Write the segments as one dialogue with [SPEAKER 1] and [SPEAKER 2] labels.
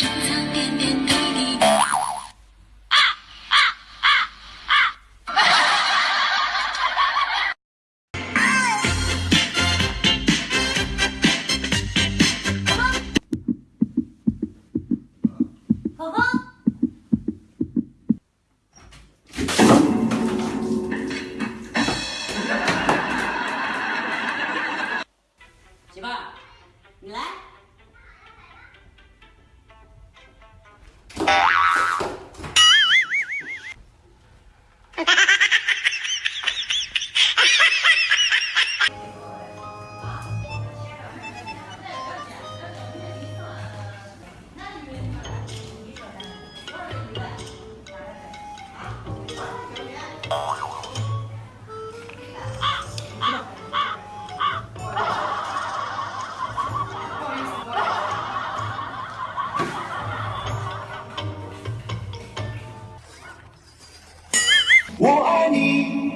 [SPEAKER 1] 老公，媳妇，你来。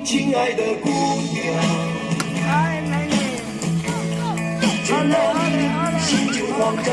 [SPEAKER 1] 亲爱的姑娘。
[SPEAKER 2] 哎，美女，
[SPEAKER 1] 见了你，心就慌张。